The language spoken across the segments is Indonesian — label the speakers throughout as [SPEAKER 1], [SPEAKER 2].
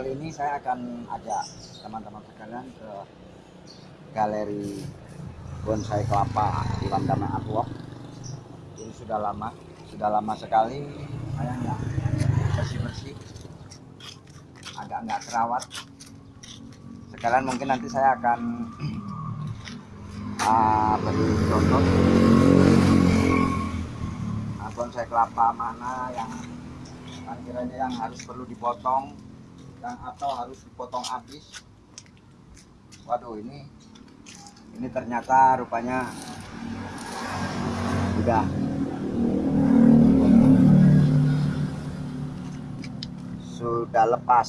[SPEAKER 1] kali ini saya akan ajak teman-teman sekalian ke galeri bonsai kelapa di Landana Artwork. Ini sudah lama, sudah lama sekali saya nggak bersih-bersih, agak nggak terawat. Sekarang mungkin nanti saya akan uh, beri contoh uh, bonsai kelapa mana yang kiranya yang harus perlu dipotong yang atau harus dipotong habis. Waduh ini ini ternyata rupanya sudah sudah lepas.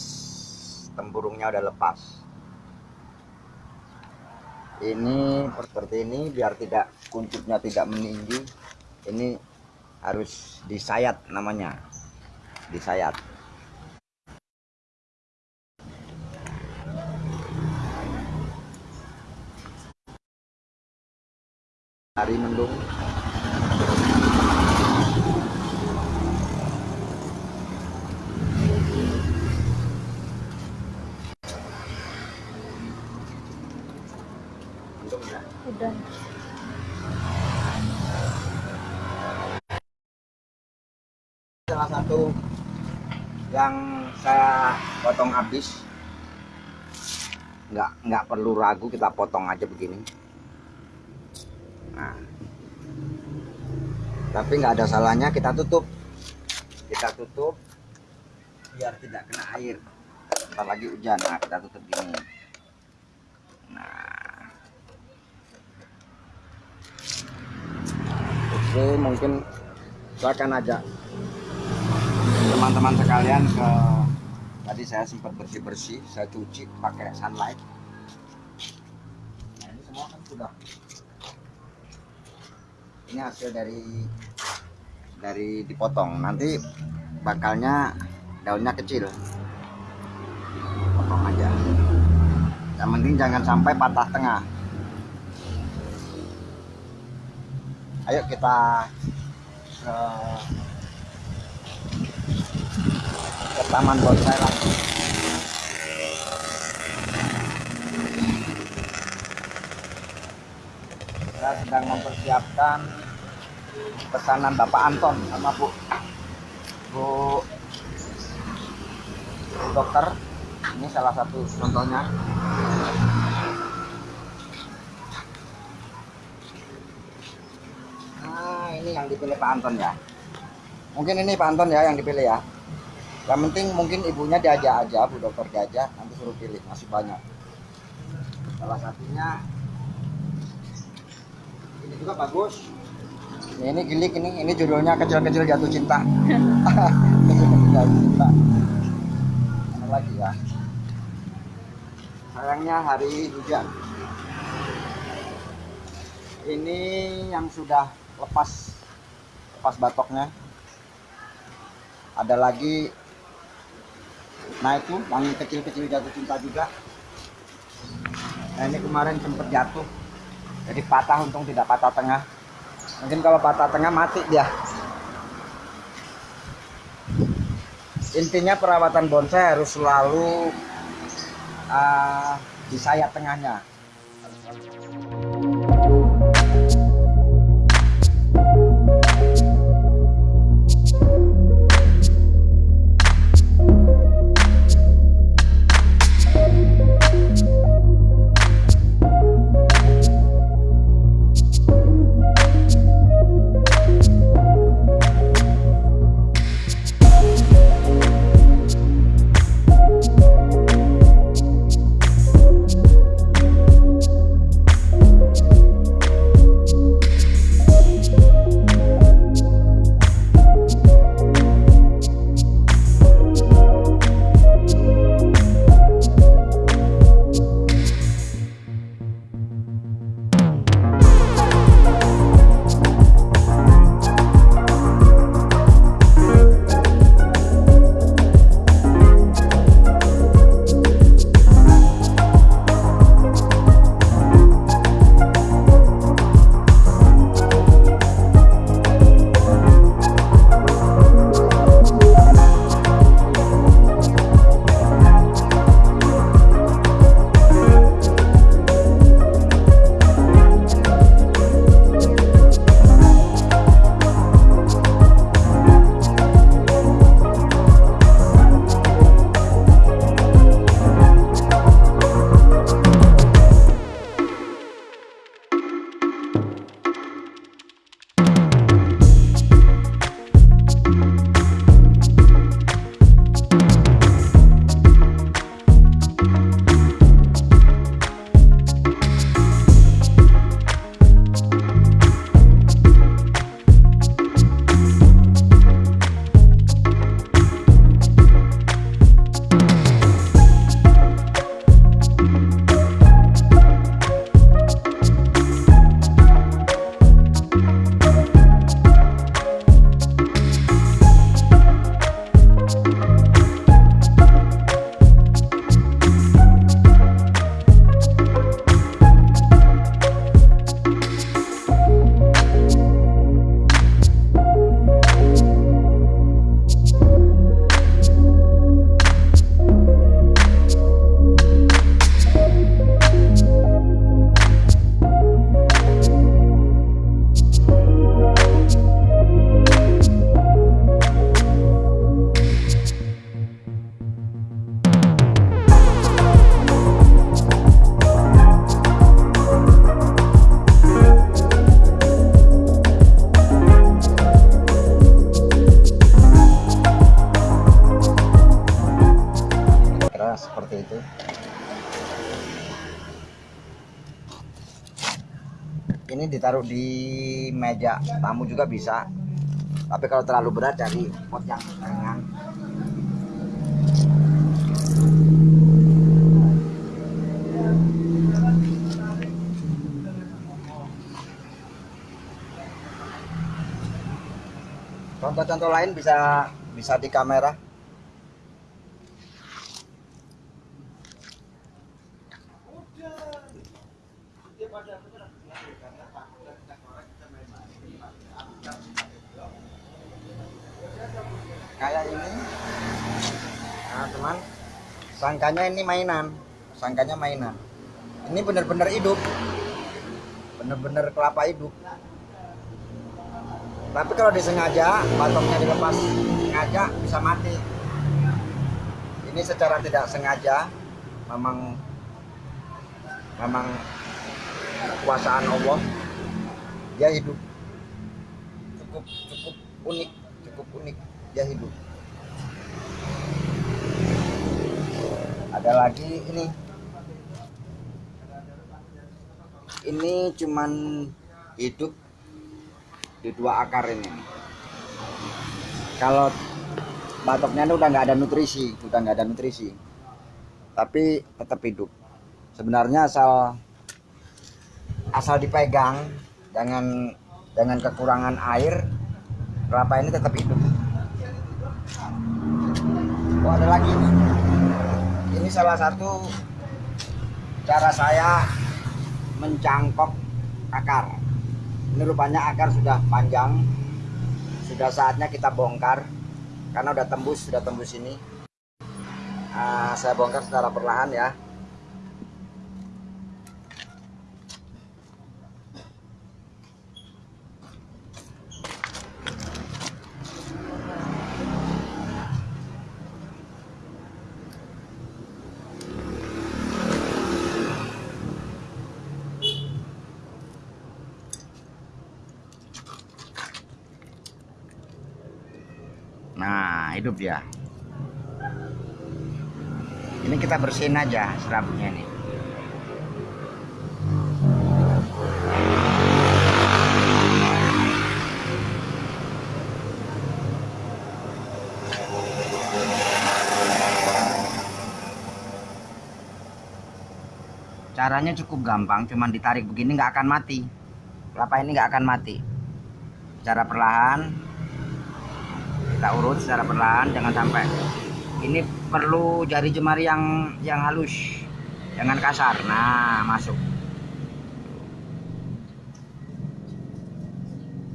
[SPEAKER 1] Tempurungnya udah lepas. Ini seperti ini biar tidak kuncupnya tidak meninggi. Ini harus disayat namanya. Disayat hari mendung. Salah satu yang saya potong habis. Nggak nggak perlu ragu kita potong aja begini nah. Tapi nggak ada salahnya kita tutup. Kita tutup biar tidak kena air. Ntar lagi hujan nah kita tutup gini. Nah. Oke mungkin saya akan ajak teman-teman sekalian ke tadi saya sempat bersih-bersih saya cuci pakai sunlight. Nah ini semua kan sudah ini hasil dari dari dipotong. Nanti bakalnya daunnya kecil. Potong aja. Yang penting jangan sampai patah tengah. Ayo kita ke, ke taman bonsai lagi sedang mempersiapkan pesanan Bapak Anton sama Bu Bu, Bu dokter. Ini salah satu contohnya. Nah ini yang dipilih Pak Anton ya. Mungkin ini Pak Anton ya yang dipilih ya. Yang penting mungkin ibunya diajak aja Bu dokter diajak nanti suruh pilih masih banyak. Salah satunya juga bagus. Ini, ini gilik ini. Ini judulnya kecil-kecil jatuh cinta. Kecil-kecil jatuh cinta. Mana lagi ya? Sayangnya hari hujan. Ini yang sudah lepas lepas batoknya. Ada lagi nah itu yang kecil-kecil jatuh cinta juga. Nah ini kemarin sempat jatuh jadi patah untung tidak patah tengah. Mungkin kalau patah tengah mati dia. Intinya perawatan bonsai harus selalu uh, di sayap tengahnya ditaruh di meja tamu juga bisa. Tapi kalau terlalu berat cari pot yang ringan. Contoh-contoh lain bisa bisa di kamera kayak ini nah teman sangkanya ini mainan. Sangkanya mainan. Ini benar-benar hidup. Benar-benar kelapa hidup. Tapi kalau disengaja batoknya dilepas sengaja bisa mati. Ini secara tidak sengaja memang memang kekuasaan Allah. Dia hidup. Cukup cukup unik cukup unik. Dia hidup ada lagi ini. Ini cuman hidup di dua akar ini kalau batoknya ini udah nggak ada nutrisi udah nggak ada nutrisi. Tapi tetap hidup. Sebenarnya asal asal dipegang jangan dengan kekurangan air kelapa ini tetap hidup. Oh ada lagi? ini salah satu cara saya mencangkok akar. Ini rupanya akar sudah panjang sudah saatnya kita bongkar karena udah tembus sudah tembus ini. Uh, saya bongkar secara perlahan ya Nah, hidup dia. Ini kita bersihin aja serabutnya nih. Caranya cukup gampang, cuman ditarik begini nggak akan mati. Kelapa ini nggak akan mati. Cara perlahan, kita urut secara perlahan jangan sampai. Ini perlu jari jemari yang yang halus. Jangan kasar. Nah masuk.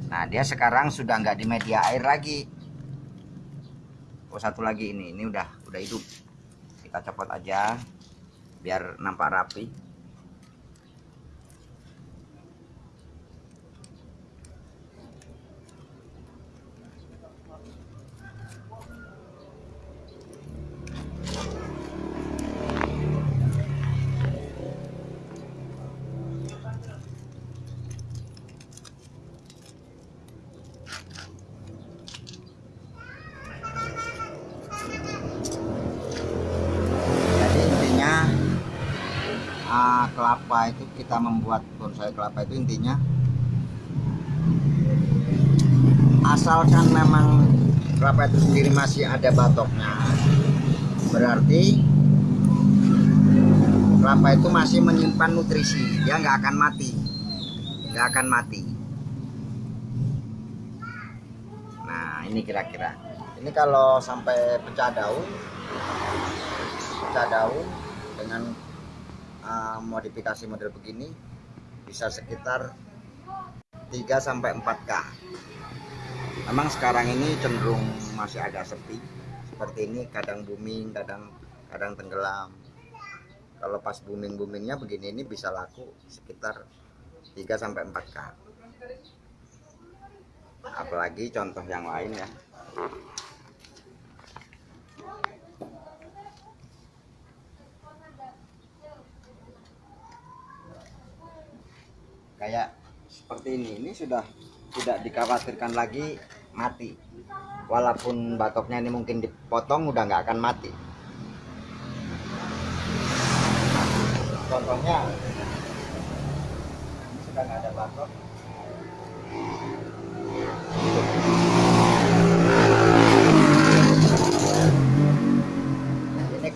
[SPEAKER 1] Nah dia sekarang sudah nggak di media air lagi. Oh satu lagi ini. Ini udah udah hidup. Kita copot aja biar nampak rapi jadi intinya ah, kelapa itu kita membuat bonsai kelapa itu intinya. Asalkan memang kelapa itu sendiri masih ada batoknya berarti kelapa itu masih menyimpan nutrisi. Dia nggak akan mati. Nggak akan mati. Nah ini kira-kira. Ini kalau sampai pecah daun pecah daun dengan modifikasi model begini bisa sekitar 3 sampai 4K. Memang sekarang ini cenderung masih agak sepi. Seperti ini kadang booming, kadang kadang tenggelam. Kalau pas booming-boomingnya begini ini bisa laku sekitar 3 sampai 4K. Apalagi contoh yang lain ya. kayak seperti ini. Ini sudah tidak dikhawatirkan lagi mati. Walaupun batoknya ini mungkin dipotong udah nggak akan mati. Contohnya ini sudah nggak ada batok.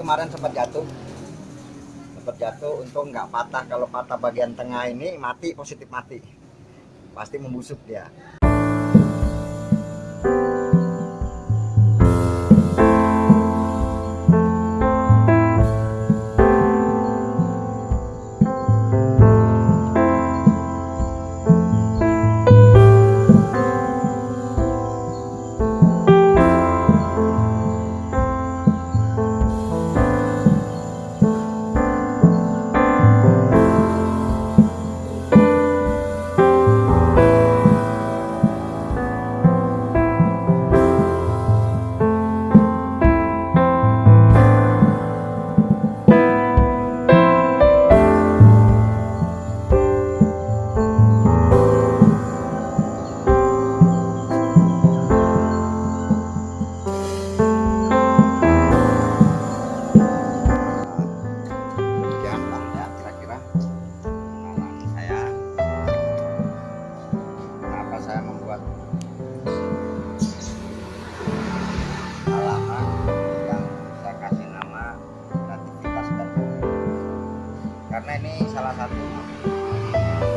[SPEAKER 1] Kemarin sempat jatuh jatuh untung nggak patah. Kalau patah bagian tengah ini mati positif mati. Pasti membusuk dia. karena ini salah satu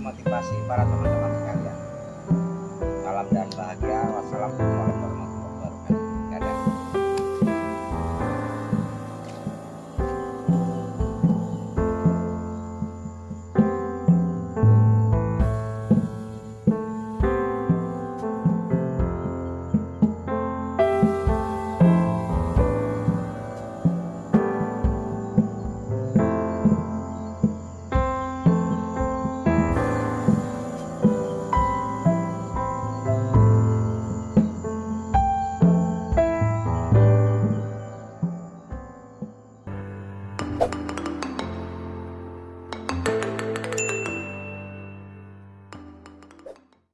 [SPEAKER 1] motivasi para teman-teman.